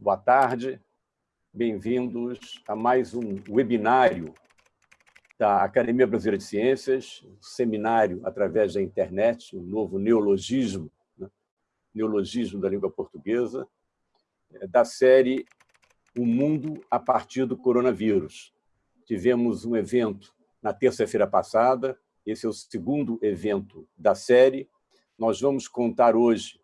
Boa tarde, bem-vindos a mais um webinário da Academia Brasileira de Ciências, um seminário através da internet, um novo neologismo, né? neologismo da língua portuguesa, é, da série O Mundo a partir do Coronavírus. Tivemos um evento na terça-feira passada, esse é o segundo evento da série. Nós vamos contar hoje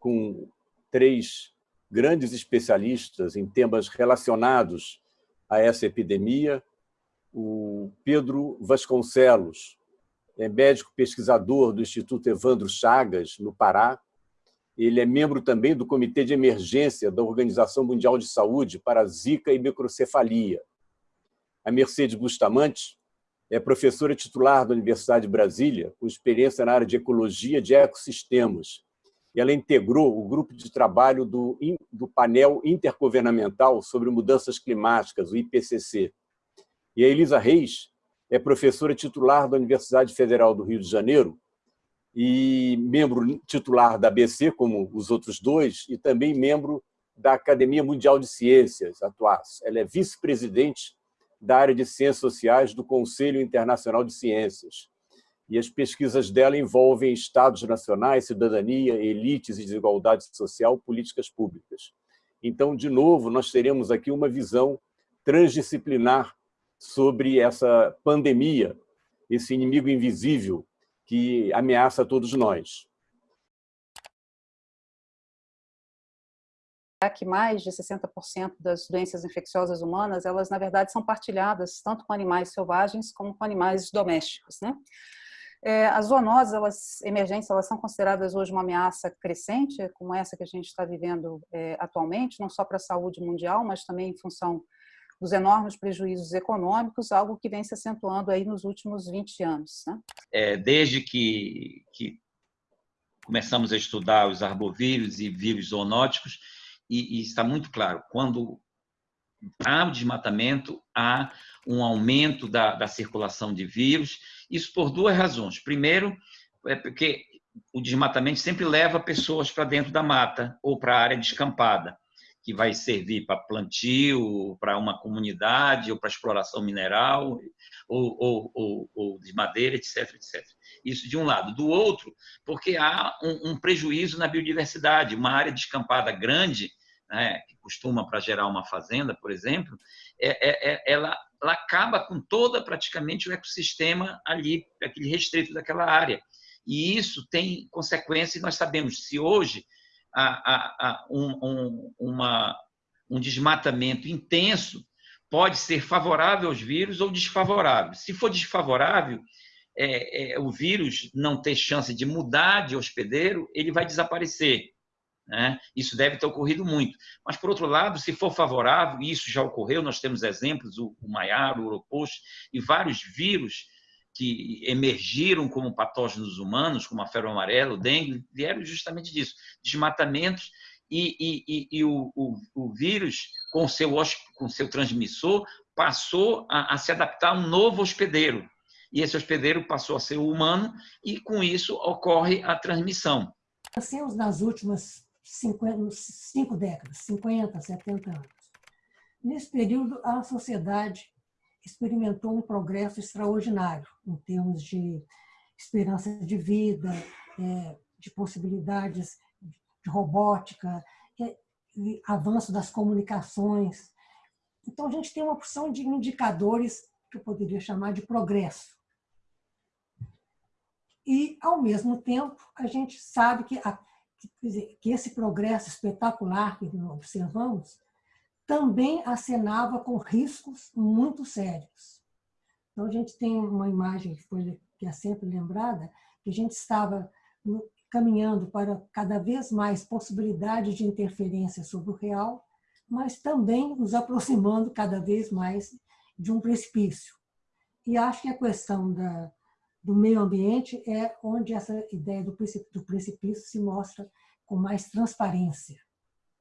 com três grandes especialistas em temas relacionados a essa epidemia. O Pedro Vasconcelos é médico pesquisador do Instituto Evandro Chagas, no Pará. Ele é membro também do Comitê de Emergência da Organização Mundial de Saúde para Zika e microcefalia. A Mercedes Bustamante é professora titular da Universidade de Brasília, com experiência na área de ecologia de ecossistemas e ela integrou o grupo de trabalho do, do painel intergovernamental sobre mudanças climáticas, o IPCC. E a Elisa Reis é professora titular da Universidade Federal do Rio de Janeiro e membro titular da ABC, como os outros dois, e também membro da Academia Mundial de Ciências, atuais. Ela é vice-presidente da área de Ciências Sociais do Conselho Internacional de Ciências e as pesquisas dela envolvem estados nacionais, cidadania, elites e desigualdade social, políticas públicas. Então, de novo, nós teremos aqui uma visão transdisciplinar sobre essa pandemia, esse inimigo invisível que ameaça todos nós. que mais de 60% das doenças infecciosas humanas, elas na verdade são partilhadas tanto com animais selvagens como com animais domésticos, né? É, as zoonoses elas, emergentes elas são consideradas hoje uma ameaça crescente, como essa que a gente está vivendo é, atualmente, não só para a saúde mundial, mas também em função dos enormes prejuízos econômicos, algo que vem se acentuando aí nos últimos 20 anos. Né? É, desde que, que começamos a estudar os arbovírus e vírus zoonóticos, e, e está muito claro, quando há o desmatamento, há um aumento da, da circulação de vírus, isso por duas razões. Primeiro, é porque o desmatamento sempre leva pessoas para dentro da mata ou para a área descampada, que vai servir para plantio, para uma comunidade, ou para exploração mineral, ou, ou, ou, ou, de madeira, etc, etc. Isso de um lado. Do outro, porque há um, um prejuízo na biodiversidade. Uma área descampada grande né, que costuma para gerar uma fazenda, por exemplo, é, é, é, ela, ela acaba com toda praticamente o ecossistema ali, aquele restrito daquela área. E isso tem consequências, nós sabemos, se hoje um, um, uma, um desmatamento intenso pode ser favorável aos vírus ou desfavorável. Se for desfavorável, é, é, o vírus não ter chance de mudar de hospedeiro, ele vai desaparecer. Né? Isso deve ter ocorrido muito. Mas, por outro lado, se for favorável, e isso já ocorreu, nós temos exemplos, o, o Maiar, o Uropost e vários vírus que emergiram como patógenos humanos, como a febre amarela, o dengue, vieram justamente disso, desmatamentos e, e, e, e o, o, o, vírus, com seu, com seu transmissor, passou a, a se adaptar a um novo hospedeiro. E esse hospedeiro passou a ser humano e, com isso, ocorre a transmissão. Assim, nas últimas 50, cinco décadas, 50, 70 anos. Nesse período, a sociedade experimentou um progresso extraordinário em termos de esperança de vida, é, de possibilidades de robótica, é, avanço das comunicações. Então, a gente tem uma opção de indicadores que eu poderia chamar de progresso. E, ao mesmo tempo, a gente sabe que a que esse progresso espetacular que observamos também acenava com riscos muito sérios. Então, a gente tem uma imagem que, foi, que é sempre lembrada, que a gente estava caminhando para cada vez mais possibilidade de interferência sobre o real, mas também nos aproximando cada vez mais de um precipício. E acho que a questão da, do meio ambiente é onde essa ideia do precipício se mostra com mais transparência.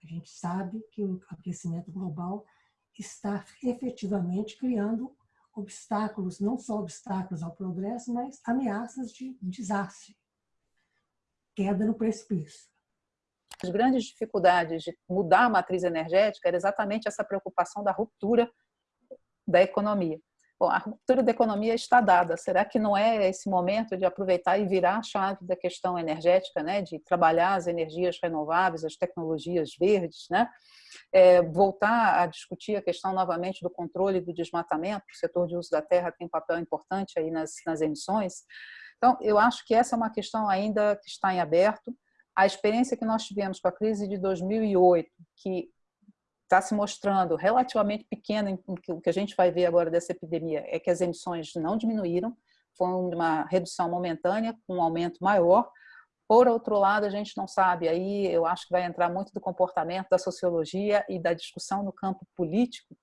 A gente sabe que o aquecimento global está efetivamente criando obstáculos, não só obstáculos ao progresso, mas ameaças de desastre, queda no precipício. As grandes dificuldades de mudar a matriz energética era exatamente essa preocupação da ruptura da economia. Bom, a ruptura da economia está dada. Será que não é esse momento de aproveitar e virar a chave da questão energética, né? de trabalhar as energias renováveis, as tecnologias verdes, né? É, voltar a discutir a questão novamente do controle do desmatamento, o setor de uso da terra tem um papel importante aí nas, nas emissões. Então, eu acho que essa é uma questão ainda que está em aberto. A experiência que nós tivemos com a crise de 2008, que está se mostrando relativamente pequena, o que a gente vai ver agora dessa epidemia é que as emissões não diminuíram, foi uma redução momentânea, com um aumento maior. Por outro lado, a gente não sabe, aí eu acho que vai entrar muito do comportamento, da sociologia e da discussão no campo político,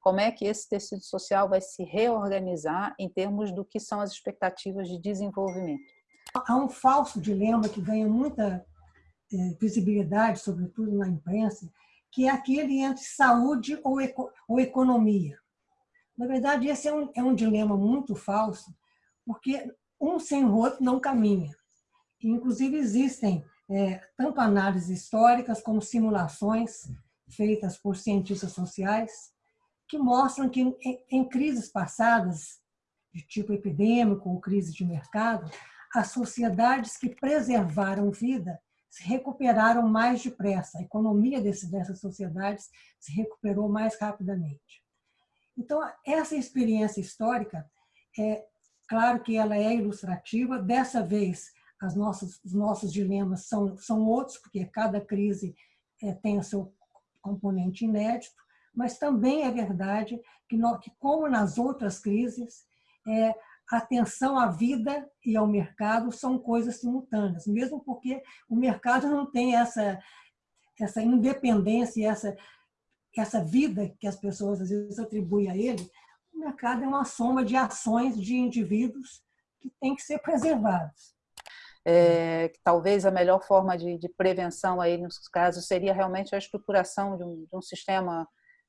como é que esse tecido social vai se reorganizar em termos do que são as expectativas de desenvolvimento. Há um falso dilema que ganha muita eh, visibilidade, sobretudo na imprensa, que é aquele entre saúde ou, eco, ou economia. Na verdade, esse é um, é um dilema muito falso, porque um sem o outro não caminha. Inclusive, existem é, tanto análises históricas como simulações feitas por cientistas sociais que mostram que em, em crises passadas, de tipo epidêmico ou crise de mercado, as sociedades que preservaram vida se recuperaram mais depressa. A economia desse, dessas sociedades se recuperou mais rapidamente. Então, essa experiência histórica, é claro que ela é ilustrativa. Dessa vez, as nossas, os nossos dilemas são, são outros, porque cada crise é, tem o seu componente inédito, mas também é verdade que, nós, que como nas outras crises, é, atenção à vida e ao mercado são coisas simultâneas, mesmo porque o mercado não tem essa, essa independência, essa, essa vida que as pessoas às vezes atribuem a ele. O mercado é uma soma de ações de indivíduos que têm que ser preservados. É, talvez a melhor forma de, de, prevenção aí nos casos seria realmente a estruturação de um, de um sistema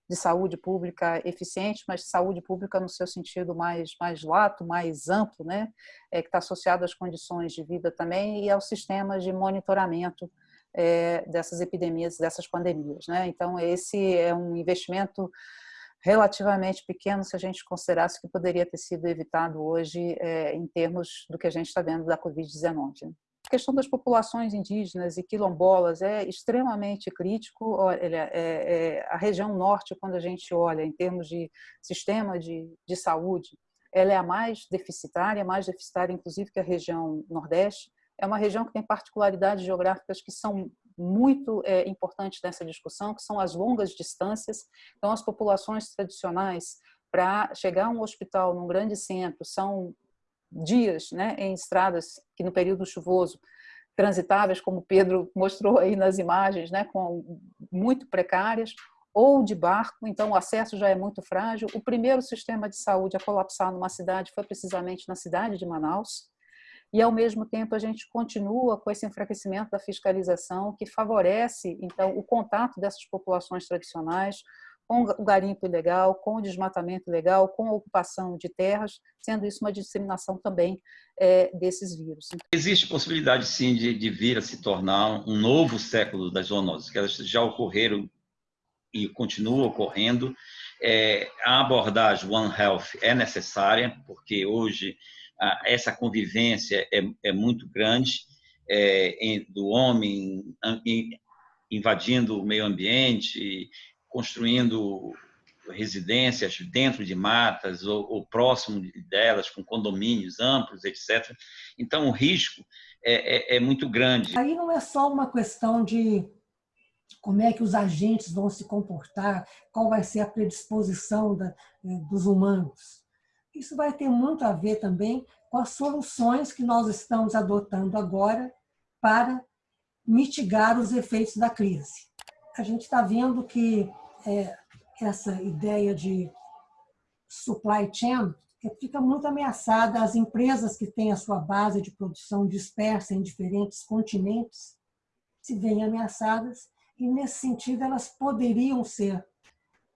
de saúde pública eficiente, mas saúde pública no seu sentido mais, mais lato, mais amplo, né? É, que está associado às condições de vida também e aos sistemas de monitoramento é, dessas epidemias, dessas pandemias. Né? Então, esse é um investimento relativamente pequeno se a gente considerasse que poderia ter sido evitado hoje é, em termos do que a gente está vendo da Covid-19. A questão das populações indígenas e quilombolas é extremamente crítico. Olha, é, é, a região norte, quando a gente olha em termos de sistema de, de saúde, ela é a mais deficitária, mais deficitária inclusive que a região nordeste. É uma região que tem particularidades geográficas que são muito é, importantes nessa discussão, que são as longas distâncias. Então, as populações tradicionais, para chegar a um hospital num grande centro, são dias né, em estradas que no período chuvoso transitáveis, como Pedro mostrou aí nas imagens, né, com muito precárias, ou de barco, então o acesso já é muito frágil. O primeiro sistema de saúde a colapsar numa cidade foi precisamente na cidade de Manaus, e ao mesmo tempo a gente continua com esse enfraquecimento da fiscalização que favorece então o contato dessas populações tradicionais com o garimpo ilegal, com o desmatamento ilegal, com a ocupação de terras, sendo isso uma disseminação também é, desses vírus. Existe possibilidade, sim, de, de, vir a se tornar um novo século das zoonoses, que elas já ocorreram e continuam ocorrendo. É, a abordagem One Health é necessária, porque hoje a, essa convivência é, é muito grande é, em, do homem em, invadindo o meio ambiente, construindo residências dentro de matas ou, ou, próximo delas, com condomínios amplos, etc. Então, o risco é, é, é, muito grande. Aí não é só uma questão de como é que os agentes vão se comportar, qual vai ser a predisposição da, é, dos humanos. Isso vai ter muito a ver também com as soluções que nós estamos adotando agora para mitigar os efeitos da crise. A gente está vendo que é, essa ideia de supply chain fica muito ameaçada. As empresas que têm a sua base de produção dispersa em diferentes continentes se veem ameaçadas e, nesse sentido, elas poderiam ser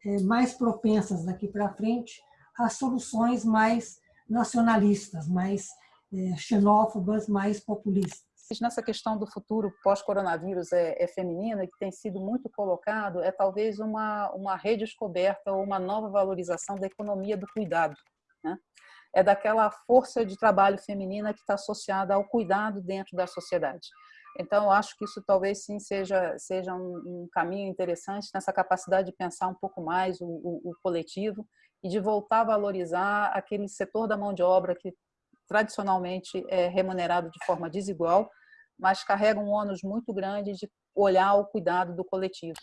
é, mais propensas daqui para frente a soluções mais nacionalistas, mais é, xenófobas, mais populistas. Nessa questão do futuro pós-coronavírus é, é, feminino, e que tem sido muito colocado, é talvez uma, uma redescoberta ou uma nova valorização da economia do cuidado. Né? É daquela força de trabalho feminina que está associada ao cuidado dentro da sociedade. Então, acho que isso talvez sim seja, seja um, um caminho interessante nessa capacidade de pensar um pouco mais o, o, o coletivo e de voltar a valorizar aquele setor da mão de obra que tradicionalmente é remunerado de forma desigual, mas carrega um ônus muito grande de olhar o cuidado do coletivo.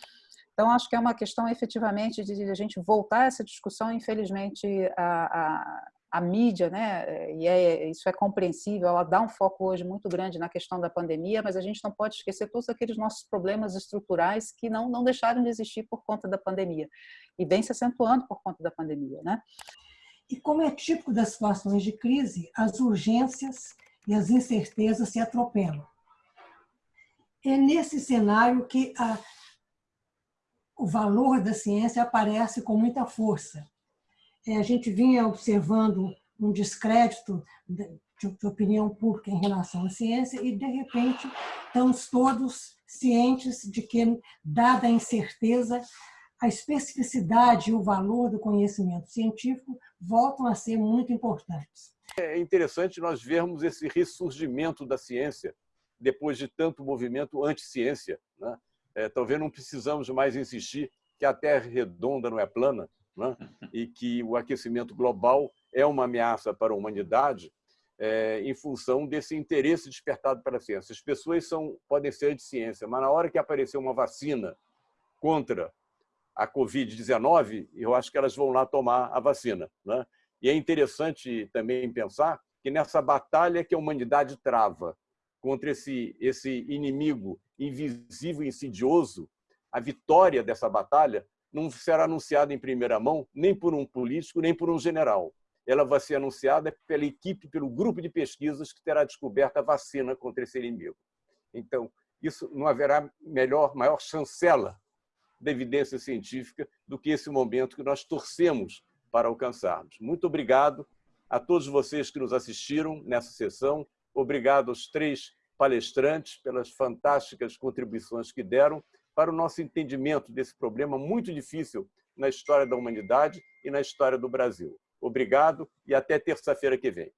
Então, acho que é uma questão efetivamente de a gente voltar a essa discussão. Infelizmente, a, a, a mídia, né, e é, isso é compreensível, ela dá um foco hoje muito grande na questão da pandemia, mas a gente não pode esquecer todos aqueles nossos problemas estruturais que não, não deixaram de existir por conta da pandemia, e vem se acentuando por conta da pandemia. Né? E como é típico das situações de crise, as urgências e as incertezas se atropelam. É nesse cenário que a, o valor da ciência aparece com muita força. É, a gente vinha observando um descrédito de, de opinião pública em relação à ciência e, de repente, estamos todos cientes de que, dada a incerteza, a especificidade e o valor do conhecimento científico voltam a ser muito importantes. É interessante nós vermos esse ressurgimento da ciência depois de tanto movimento anti-ciência. Né? É, talvez não precisamos mais insistir que a Terra é redonda não é plana né? e que o aquecimento global é uma ameaça para a humanidade é, em função desse interesse despertado pela ciência. As pessoas são, podem ser de ciência, mas na hora que aparecer uma vacina contra a Covid-19, eu acho que elas vão lá tomar a vacina. Né? E é interessante também pensar que nessa batalha que a humanidade trava contra esse, esse inimigo invisível e insidioso, a vitória dessa batalha não será anunciada em primeira mão nem por um político, nem por um general. Ela vai ser anunciada pela equipe, pelo grupo de pesquisas que terá descoberto a vacina contra esse inimigo. Então, isso não haverá melhor, maior chancela da evidência científica do que esse momento que nós torcemos para alcançarmos. Muito obrigado a todos vocês que nos assistiram nessa sessão. Obrigado aos três palestrantes pelas fantásticas contribuições que deram para o nosso entendimento desse problema muito difícil na história da humanidade e na história do Brasil. Obrigado e até terça-feira que vem.